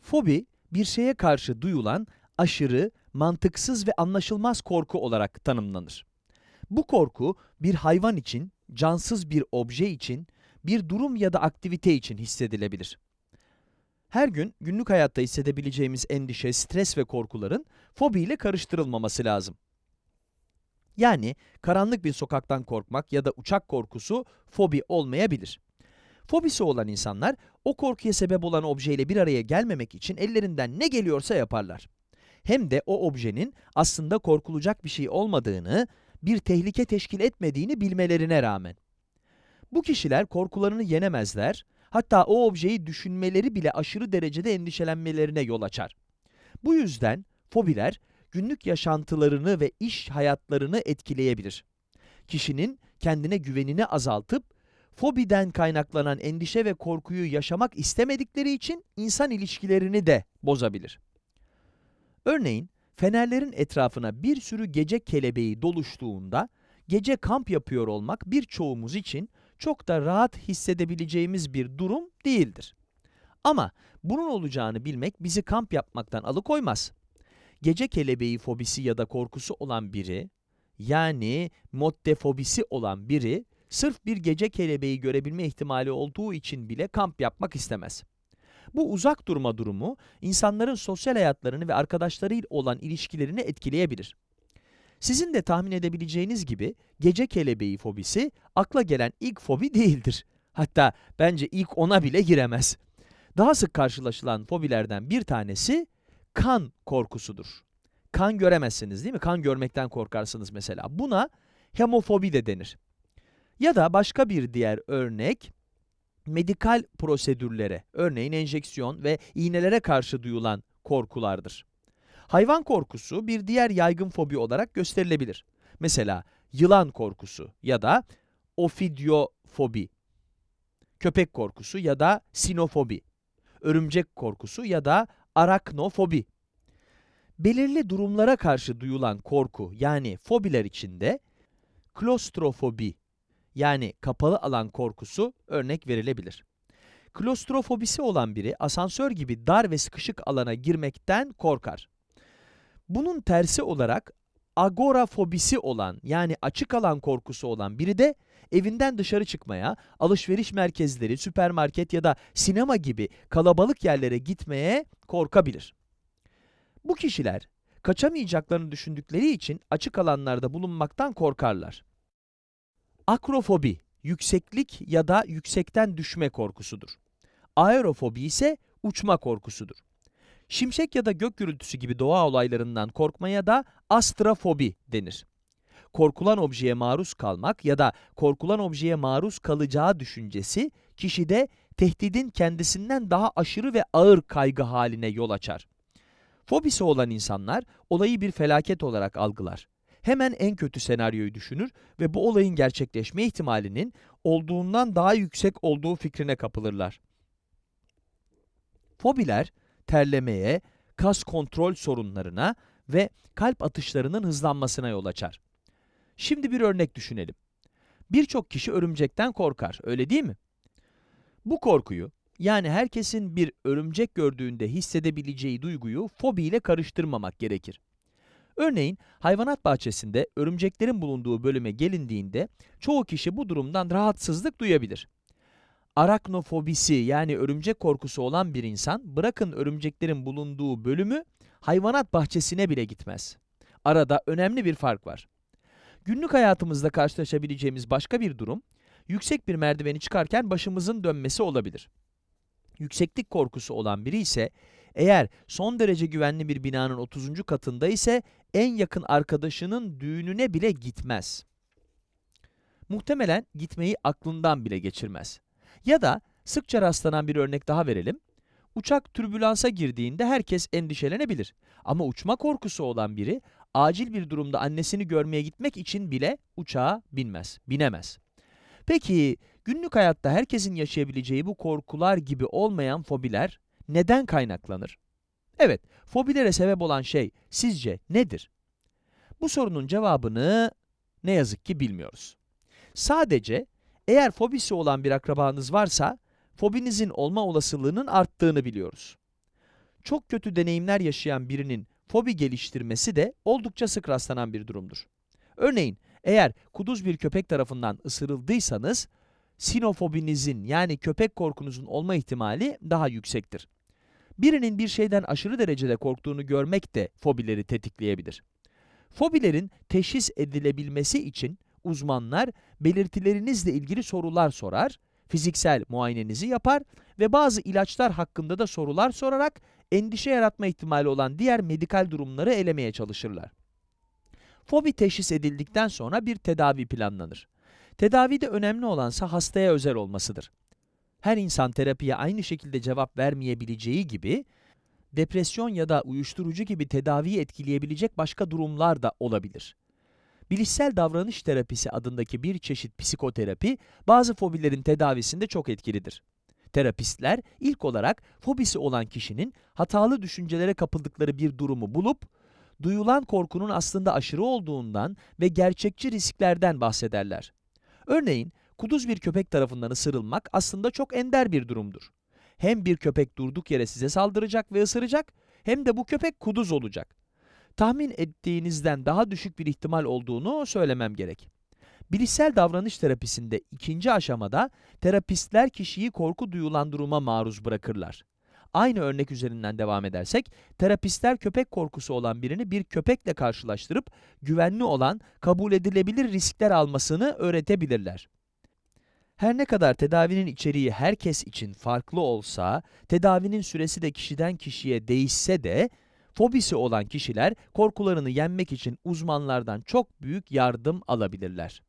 Fobi, bir şeye karşı duyulan aşırı, mantıksız ve anlaşılmaz korku olarak tanımlanır. Bu korku, bir hayvan için, cansız bir obje için, bir durum ya da aktivite için hissedilebilir. Her gün günlük hayatta hissedebileceğimiz endişe, stres ve korkuların fobi ile karıştırılmaması lazım. Yani karanlık bir sokaktan korkmak ya da uçak korkusu fobi olmayabilir. Fobisi olan insanlar o korkuya sebep olan objeyle bir araya gelmemek için ellerinden ne geliyorsa yaparlar. Hem de o objenin aslında korkulacak bir şey olmadığını, bir tehlike teşkil etmediğini bilmelerine rağmen. Bu kişiler korkularını yenemezler, hatta o objeyi düşünmeleri bile aşırı derecede endişelenmelerine yol açar. Bu yüzden fobiler günlük yaşantılarını ve iş hayatlarını etkileyebilir. Kişinin kendine güvenini azaltıp, fobiden kaynaklanan endişe ve korkuyu yaşamak istemedikleri için insan ilişkilerini de bozabilir. Örneğin, fenerlerin etrafına bir sürü gece kelebeği doluştuğunda, gece kamp yapıyor olmak birçoğumuz için çok da rahat hissedebileceğimiz bir durum değildir. Ama bunun olacağını bilmek bizi kamp yapmaktan alıkoymaz. Gece kelebeği fobisi ya da korkusu olan biri, yani mottefobisi olan biri, sırf bir gece kelebeği görebilme ihtimali olduğu için bile kamp yapmak istemez. Bu uzak durma durumu, insanların sosyal hayatlarını ve arkadaşlarıyla olan ilişkilerini etkileyebilir. Sizin de tahmin edebileceğiniz gibi, gece kelebeği fobisi, akla gelen ilk fobi değildir. Hatta bence ilk ona bile giremez. Daha sık karşılaşılan fobilerden bir tanesi, kan korkusudur. Kan göremezsiniz değil mi? Kan görmekten korkarsınız mesela. Buna hemofobi de denir. Ya da başka bir diğer örnek, medikal prosedürlere, örneğin enjeksiyon ve iğnelere karşı duyulan korkulardır. Hayvan korkusu bir diğer yaygın fobi olarak gösterilebilir. Mesela yılan korkusu ya da ofidiofobi, köpek korkusu ya da sinofobi, örümcek korkusu ya da araknofobi. Belirli durumlara karşı duyulan korku yani fobiler içinde klostrofobi yani kapalı alan korkusu örnek verilebilir. Klostrofobisi olan biri asansör gibi dar ve sıkışık alana girmekten korkar. Bunun tersi olarak agorafobisi olan yani açık alan korkusu olan biri de evinden dışarı çıkmaya, alışveriş merkezleri, süpermarket ya da sinema gibi kalabalık yerlere gitmeye korkabilir. Bu kişiler kaçamayacaklarını düşündükleri için açık alanlarda bulunmaktan korkarlar. Akrofobi, yükseklik ya da yüksekten düşme korkusudur. Aerofobi ise uçma korkusudur. Şimşek ya da gök gürültüsü gibi doğa olaylarından korkmaya da astrafobi denir. Korkulan objeye maruz kalmak ya da korkulan objeye maruz kalacağı düşüncesi kişide tehdidin kendisinden daha aşırı ve ağır kaygı haline yol açar. Fobisi olan insanlar olayı bir felaket olarak algılar. Hemen en kötü senaryoyu düşünür ve bu olayın gerçekleşme ihtimalinin olduğundan daha yüksek olduğu fikrine kapılırlar. Fobiler, terlemeye, kas kontrol sorunlarına ve kalp atışlarının hızlanmasına yol açar. Şimdi bir örnek düşünelim. Birçok kişi örümcekten korkar, öyle değil mi? Bu korkuyu, yani herkesin bir örümcek gördüğünde hissedebileceği duyguyu fobi ile karıştırmamak gerekir. Örneğin hayvanat bahçesinde örümceklerin bulunduğu bölüme gelindiğinde çoğu kişi bu durumdan rahatsızlık duyabilir. Araknofobisi yani örümcek korkusu olan bir insan bırakın örümceklerin bulunduğu bölümü hayvanat bahçesine bile gitmez. Arada önemli bir fark var. Günlük hayatımızda karşılaşabileceğimiz başka bir durum, yüksek bir merdiveni çıkarken başımızın dönmesi olabilir. Yükseklik korkusu olan biri ise eğer son derece güvenli bir binanın 30. katında ise en yakın arkadaşının düğününe bile gitmez. Muhtemelen gitmeyi aklından bile geçirmez. Ya da sıkça rastlanan bir örnek daha verelim. Uçak türbülansa girdiğinde herkes endişelenebilir. Ama uçma korkusu olan biri acil bir durumda annesini görmeye gitmek için bile uçağa binmez, binemez. Peki günlük hayatta herkesin yaşayabileceği bu korkular gibi olmayan fobiler neden kaynaklanır? Evet, fobilere sebep olan şey sizce nedir? Bu sorunun cevabını ne yazık ki bilmiyoruz. Sadece eğer fobisi olan bir akrabanız varsa, fobinizin olma olasılığının arttığını biliyoruz. Çok kötü deneyimler yaşayan birinin fobi geliştirmesi de oldukça sık rastlanan bir durumdur. Örneğin, eğer kuduz bir köpek tarafından ısırıldıysanız, sinofobinizin yani köpek korkunuzun olma ihtimali daha yüksektir. Birinin bir şeyden aşırı derecede korktuğunu görmek de fobileri tetikleyebilir. Fobilerin teşhis edilebilmesi için uzmanlar belirtilerinizle ilgili sorular sorar, fiziksel muayenenizi yapar ve bazı ilaçlar hakkında da sorular sorarak endişe yaratma ihtimali olan diğer medikal durumları elemeye çalışırlar. Fobi teşhis edildikten sonra bir tedavi planlanır. Tedavide önemli olansa hastaya özel olmasıdır. Her insan terapiye aynı şekilde cevap vermeyebileceği gibi, depresyon ya da uyuşturucu gibi tedaviyi etkileyebilecek başka durumlar da olabilir. Bilişsel davranış terapisi adındaki bir çeşit psikoterapi, bazı fobilerin tedavisinde çok etkilidir. Terapistler ilk olarak fobisi olan kişinin hatalı düşüncelere kapıldıkları bir durumu bulup, duyulan korkunun aslında aşırı olduğundan ve gerçekçi risklerden bahsederler. Örneğin, kuduz bir köpek tarafından ısırılmak aslında çok ender bir durumdur. Hem bir köpek durduk yere size saldıracak ve ısıracak, hem de bu köpek kuduz olacak. Tahmin ettiğinizden daha düşük bir ihtimal olduğunu söylemem gerek. Bilişsel davranış terapisinde ikinci aşamada terapistler kişiyi korku duyulan duruma maruz bırakırlar. Aynı örnek üzerinden devam edersek, terapistler köpek korkusu olan birini bir köpekle karşılaştırıp güvenli olan, kabul edilebilir riskler almasını öğretebilirler. Her ne kadar tedavinin içeriği herkes için farklı olsa, tedavinin süresi de kişiden kişiye değişse de, fobisi olan kişiler korkularını yenmek için uzmanlardan çok büyük yardım alabilirler.